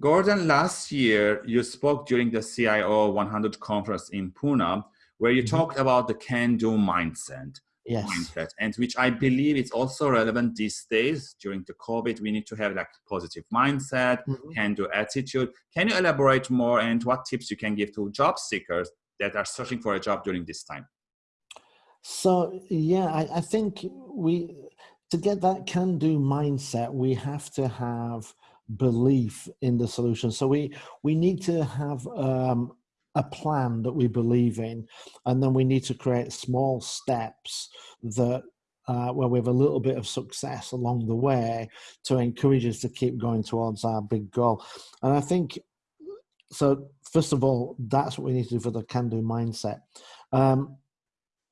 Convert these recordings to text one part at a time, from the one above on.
Gordon, last year you spoke during the CIO 100 conference in Pune, where you mm -hmm. talked about the can-do mindset. Yes. Mindset, and which I believe is also relevant these days during the COVID. We need to have like positive mindset, mm -hmm. can-do attitude. Can you elaborate more and what tips you can give to job seekers that are searching for a job during this time? So yeah, I, I think we to get that can-do mindset, we have to have belief in the solution. So we we need to have um, a plan that we believe in, and then we need to create small steps that uh, where we have a little bit of success along the way to encourage us to keep going towards our big goal. And I think so. First of all, that's what we need to do for the can-do mindset. Um,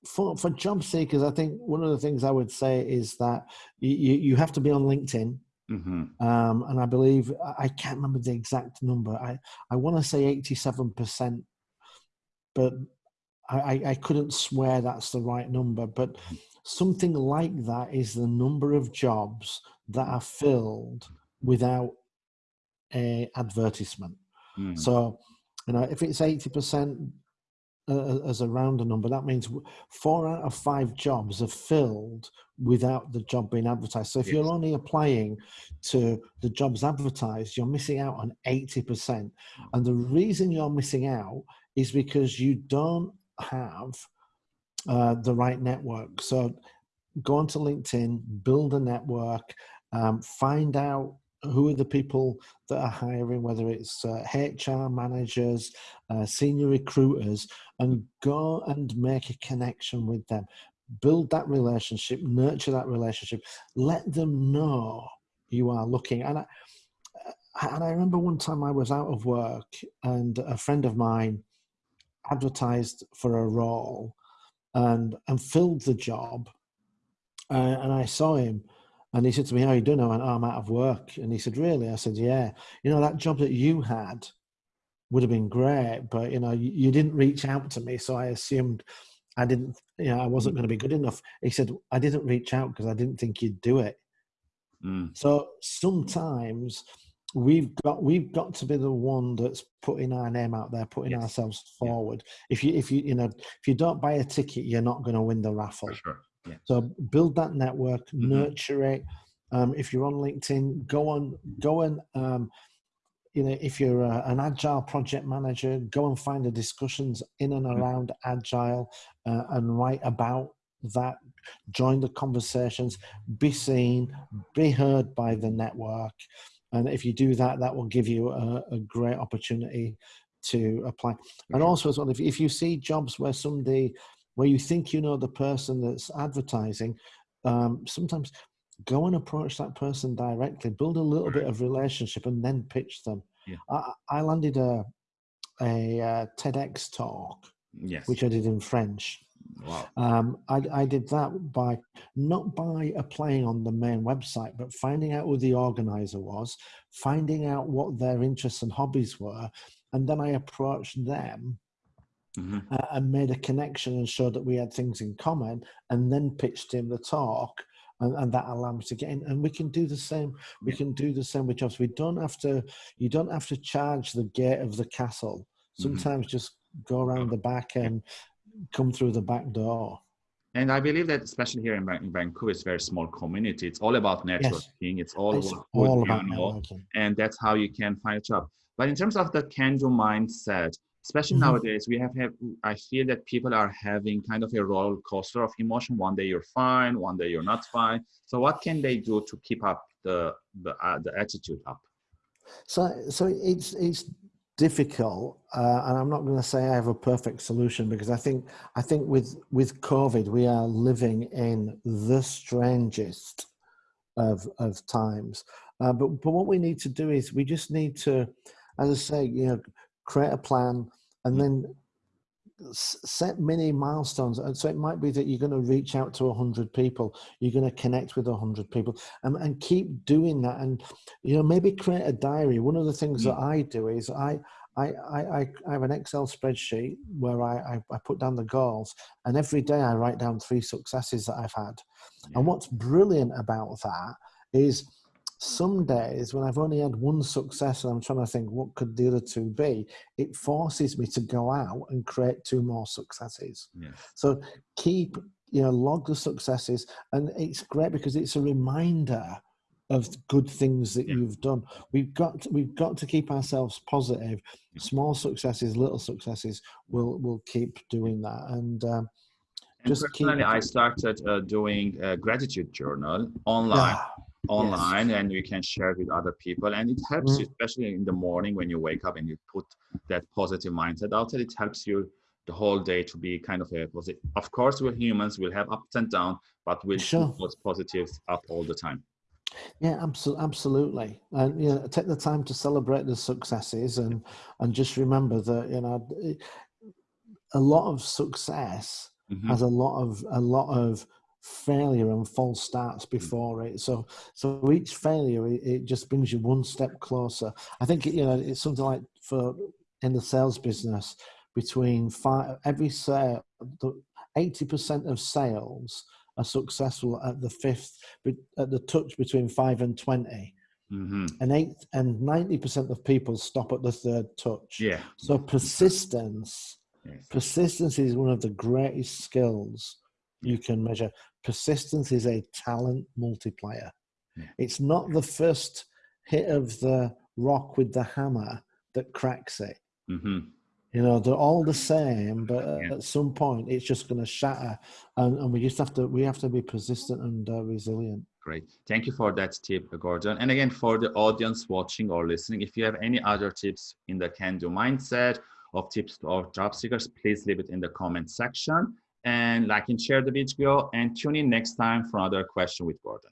for for job seekers, I think one of the things I would say is that you you have to be on LinkedIn Mm -hmm. um, and I believe, I can't remember the exact number. I, I want to say 87%, but I, I couldn't swear that's the right number. But mm-hmm. something like that is the number of jobs that are filled without a advertisement. Mm. So, you know, if it's 80%, uh, as a rounder number, that means four out of five jobs are filled without the job being advertised. So if yes. you're only applying to the jobs advertised, you're missing out on 80%. And the reason you're missing out is because you don't have uh, the right network. So go onto LinkedIn, build a network, um, find out who are the people that are hiring, whether it's uh, HR managers, uh, senior recruiters, and go and make a connection with them. Build that relationship, nurture that relationship, let them know you are looking. And I, and I remember one time I was out of work and a friend of mine advertised for a role and, and filled the job. Uh, and I saw him and he said to me, how are you doing? I went, oh, I'm out of work. And he said, really? I said, yeah. You know, that job that you had would have been great, but, you know, you, you didn't reach out to me. So I assumed I didn't, you know, I wasn't going to be good enough. He said, I didn't reach out because I didn't think you'd do it. Mm. So sometimes we've got we've got to be the one that's putting our name out there putting yes. ourselves forward yeah. if you if you you know if you don't buy a ticket you're not going to win the raffle sure. Yeah. So build that network, mm -hmm. nurture it. Um, if you're on LinkedIn, go on, go and um, you know, if you're a, an agile project manager, go and find the discussions in and mm-hmm. around agile uh, and write about that. Join the conversations, be seen, be heard by the network. And if you do that, that will give you a, a great opportunity to apply. And also as well, if, if you see jobs where somebody where you think you know the person that's advertising, um, sometimes go and approach that person directly, build a little bit of relationship and then pitch them. Yeah. I, I landed a, a, a uh, TEDx talk, yes. which I did in French. Wow. Um, I, I did that by not by applying on the main website, but finding out who the organizer was, finding out what their interests and hobbies were, and then I approached them mm-hmm. uh, and made a connection and showed that we had things in common and then pitched him the talk and, and, that allowed me to get in and we can do the same we can do the same with jobs we don't have to you don't have to charge the gate of the castle mm-hmm. sometimes mm-hmm. just go around the back and come through the back door and I believe that especially here in, in Vancouver, it's a very small community. It's all about networking. Yes. It's all, it's all about networking. And that's how you can find a job. But in terms of the can-do mindset, especially mm -hmm. nowadays we have, have i feel that people are having kind of a roller coaster of emotion. One day you're fine one day you're not fine. So what can they do to keep up the the, uh, the attitude up? So so it's it's difficult uh, and i'm not going to say i have a perfect solution because i think i think with with covid we are living in the strangest of of times. Uh, but but what we need to do is we just need to as i say you know create a plan, and mm. then set many milestones. And so it might be that you're going to reach out to 100 people, you're going to connect with 100 people, and, and keep doing that. And, you know, maybe create a diary. One of the things that mm. I do is I, I, I, I have an Excel spreadsheet where I, I, I, put down the goals, and every day I write down three successes that I've had. Yeah. And what's brilliant about that is some days when I've only had one success and I'm trying to think what could the other two be, it forces me to go out and create two more successes. So keep, you know, log the successes. And it's great because it's a reminder of good things that Yeah. you've done. We've got to, we've got to keep ourselves positive. Small successes, little successes we'll we'll keep doing that. And um, And Just keep- personally, I started uh, doing a gratitude journal online. ah, online and you can share it with other people and it helps Mm. you especially in the morning when you wake up and you put that positive mindset out there it helps you the whole day to be kind of a positive of course we're humans we'll have ups and downs but we'll Sure. keep those positives up all the time Yeah, absolutely, absolutely, and you know, take the time to celebrate the successes, and and just remember that you know, a lot of success Mhm. has a lot of a lot of failure and false starts Mm. before it. So so each failure it, it just brings you one step closer. I think you know it's something like for in the sales business between five every sale eighty percent of sales are successful at the fifth at the touch between five and twenty Mhm. and eight and 90% of people stop at the third touch yeah so persistence yes. persistence is one of the greatest skills you can measure persistence is a talent multiplier Yeah. it's not the first hit of the rock with the hammer that cracks it Mhm. you know they're all the same but Yeah. at some point it's just going to shatter and, and we just have to we have to be persistent and uh, resilient Great. Thank you for that tip, Gordon. And again, for the audience watching or listening, if you have any other tips in the can do mindset of tips for job seekers, please leave it in the comment section and like and share the video and tune in next time for another question with Gordon.